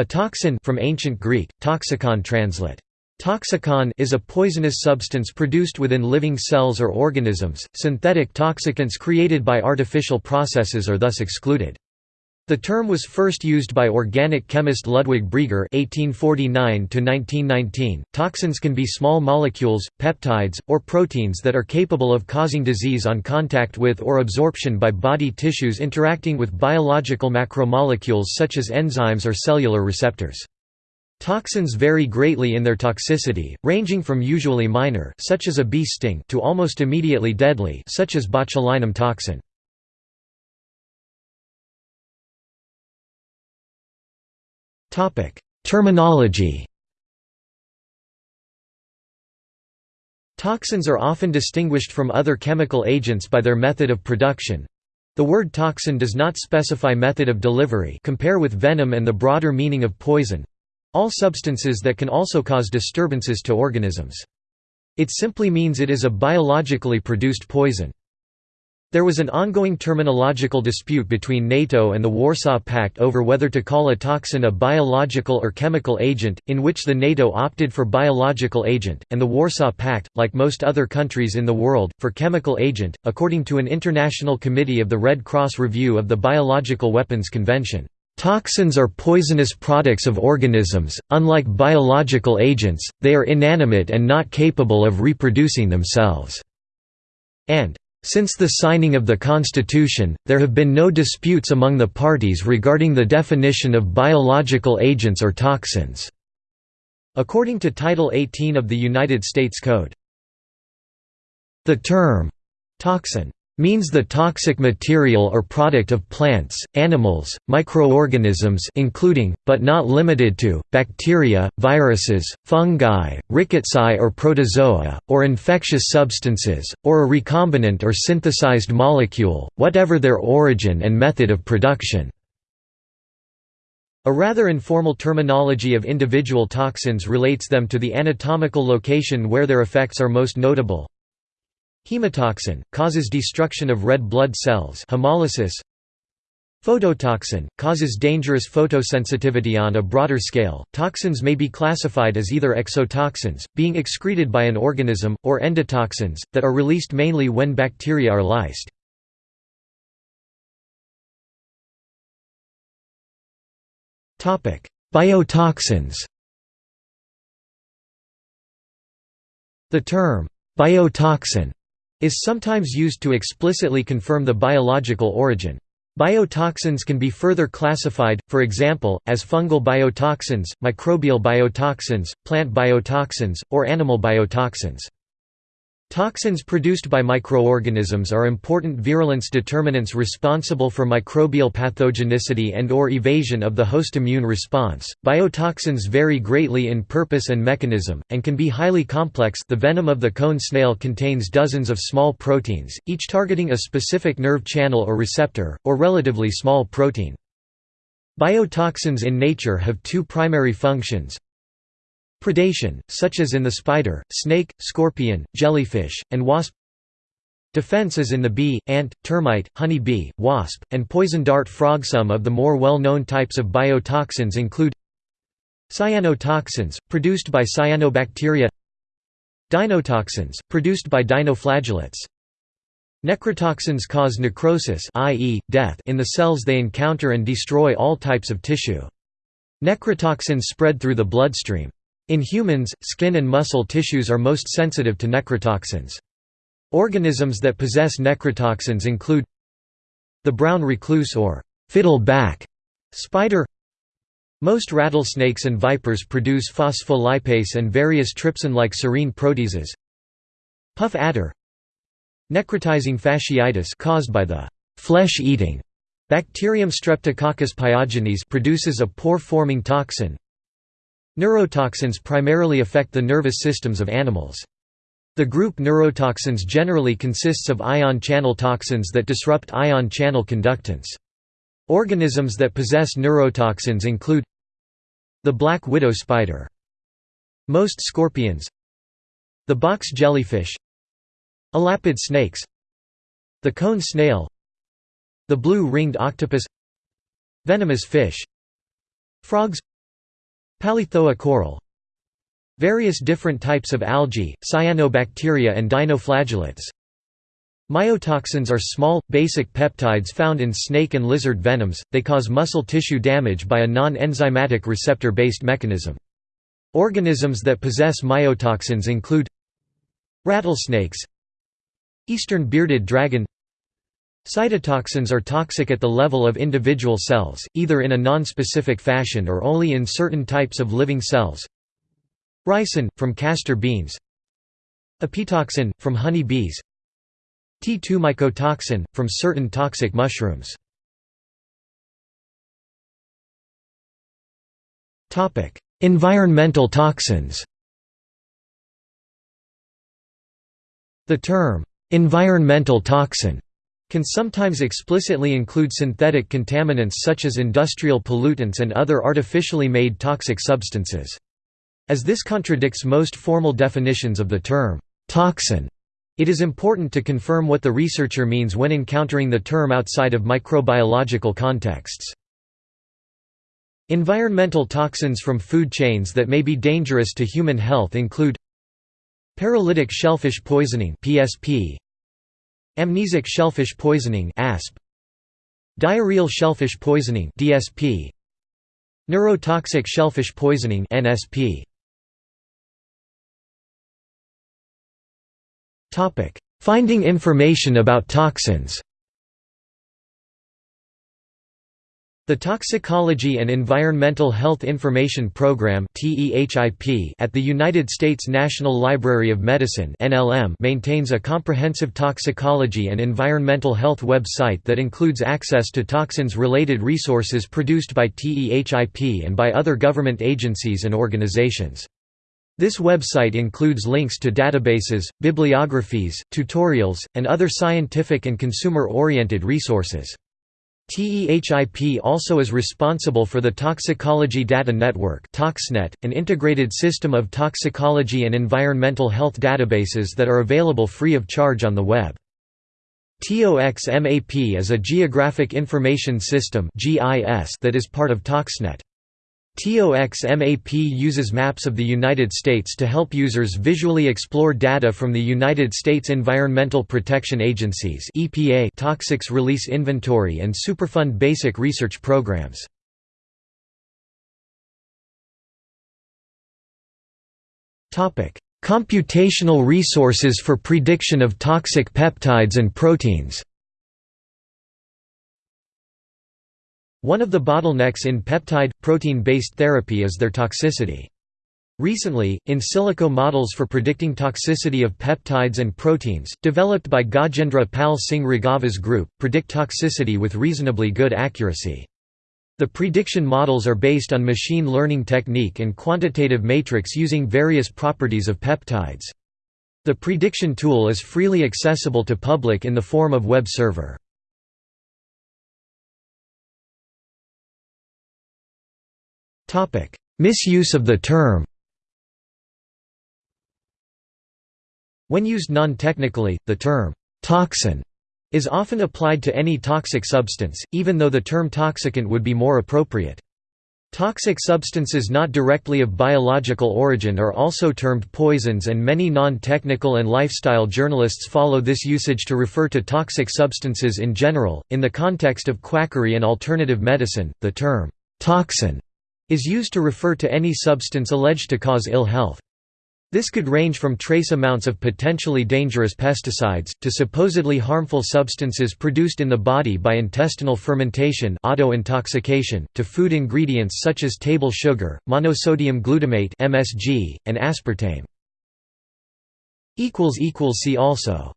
A toxin from ancient Greek, toxikon translate. Toxikon is a poisonous substance produced within living cells or organisms. Synthetic toxicants created by artificial processes are thus excluded. The term was first used by organic chemist Ludwig Brieger (1849–1919). Toxins can be small molecules, peptides, or proteins that are capable of causing disease on contact with or absorption by body tissues interacting with biological macromolecules such as enzymes or cellular receptors. Toxins vary greatly in their toxicity, ranging from usually minor, such as a bee sting, to almost immediately deadly, such as botulinum toxin. Terminology Toxins are often distinguished from other chemical agents by their method of production. The word toxin does not specify method of delivery compare with venom and the broader meaning of poison all substances that can also cause disturbances to organisms. It simply means it is a biologically produced poison. There was an ongoing terminological dispute between NATO and the Warsaw Pact over whether to call a toxin a biological or chemical agent, in which the NATO opted for biological agent, and the Warsaw Pact, like most other countries in the world, for chemical agent, according to an International Committee of the Red Cross review of the Biological Weapons Convention. Toxins are poisonous products of organisms, unlike biological agents, they are inanimate and not capable of reproducing themselves." And since the signing of the Constitution, there have been no disputes among the parties regarding the definition of biological agents or toxins." According to Title 18 of the United States Code. The term, toxin means the toxic material or product of plants, animals, microorganisms including, but not limited to, bacteria, viruses, fungi, rickettsiae or protozoa, or infectious substances, or a recombinant or synthesized molecule, whatever their origin and method of production. A rather informal terminology of individual toxins relates them to the anatomical location where their effects are most notable. Hemotoxin causes destruction of red blood cells, hemolysis. Phototoxin causes dangerous photosensitivity on a broader scale. Toxins may be classified as either exotoxins, being excreted by an organism, or endotoxins that are released mainly when bacteria are lysed. Topic: Biotoxins. The term biotoxin is sometimes used to explicitly confirm the biological origin. Biotoxins can be further classified, for example, as fungal biotoxins, microbial biotoxins, plant biotoxins, or animal biotoxins. Toxins produced by microorganisms are important virulence determinants responsible for microbial pathogenicity and or evasion of the host immune response. Biotoxins vary greatly in purpose and mechanism and can be highly complex. The venom of the cone snail contains dozens of small proteins, each targeting a specific nerve channel or receptor or relatively small protein. Biotoxins in nature have two primary functions. Predation, such as in the spider, snake, scorpion, jellyfish, and wasp Defense as in the bee, ant, termite, honey bee, wasp, and poison dart frog. Some of the more well-known types of biotoxins include Cyanotoxins, produced by cyanobacteria Dinotoxins, produced by dinoflagellates Necrotoxins cause necrosis i.e., death in the cells they encounter and destroy all types of tissue. Necrotoxins spread through the bloodstream. In humans, skin and muscle tissues are most sensitive to necrotoxins. Organisms that possess necrotoxins include the brown recluse or fiddleback spider. Most rattlesnakes and vipers produce phospholipase and various trypsin-like serine proteases. Puff adder. Necrotizing fasciitis caused by the flesh-eating bacterium streptococcus pyogenes produces a pore-forming toxin Neurotoxins primarily affect the nervous systems of animals. The group neurotoxins generally consists of ion channel toxins that disrupt ion channel conductance. Organisms that possess neurotoxins include the black widow spider. Most scorpions the box jellyfish elapid snakes the cone snail the blue-ringed octopus venomous fish frogs Palythoa coral. Various different types of algae, cyanobacteria and dinoflagellates. Myotoxins are small, basic peptides found in snake and lizard venoms, they cause muscle tissue damage by a non-enzymatic receptor-based mechanism. Organisms that possess myotoxins include Rattlesnakes Eastern bearded dragon Cytotoxins are toxic at the level of individual cells, either in a non-specific fashion or only in certain types of living cells. Ricin, from castor beans. Apitoxin, from honey bees. T2 mycotoxin, from certain toxic mushrooms. environmental toxins. The term, "'environmental toxin' can sometimes explicitly include synthetic contaminants such as industrial pollutants and other artificially made toxic substances. As this contradicts most formal definitions of the term, "'toxin' It is important to confirm what the researcher means when encountering the term outside of microbiological contexts. Environmental toxins from food chains that may be dangerous to human health include Paralytic shellfish poisoning PSP Amnesic shellfish poisoning ASP Diarrheal shellfish poisoning DSP Neurotoxic shellfish poisoning NSP Topic: Finding information about toxins The Toxicology and Environmental Health Information Program at the United States National Library of Medicine maintains a comprehensive toxicology and environmental health website that includes access to toxins-related resources produced by TEHIP and by other government agencies and organizations. This website includes links to databases, bibliographies, tutorials, and other scientific and consumer-oriented resources. TEHIP also is responsible for the Toxicology Data Network ToxNet, an integrated system of toxicology and environmental health databases that are available free of charge on the web. TOXMAP is a geographic information system that is part of ToxNet. TOXMAP uses maps of the United States to help users visually explore data from the United States Environmental Protection Agency's EPA Toxics Release Inventory and Superfund basic research programs. Computational resources for prediction of toxic peptides and proteins One of the bottlenecks in peptide, protein-based therapy is their toxicity. Recently, in silico models for predicting toxicity of peptides and proteins, developed by Gajendra Pal Singh Raghava's group, predict toxicity with reasonably good accuracy. The prediction models are based on machine learning technique and quantitative matrix using various properties of peptides. The prediction tool is freely accessible to public in the form of web server. Misuse of the term When used non-technically, the term «toxin» is often applied to any toxic substance, even though the term toxicant would be more appropriate. Toxic substances not directly of biological origin are also termed poisons and many non-technical and lifestyle journalists follow this usage to refer to toxic substances in general. In the context of quackery and alternative medicine, the term toxin is used to refer to any substance alleged to cause ill health. This could range from trace amounts of potentially dangerous pesticides, to supposedly harmful substances produced in the body by intestinal fermentation auto-intoxication, to food ingredients such as table sugar, monosodium glutamate MSG, and aspartame. See also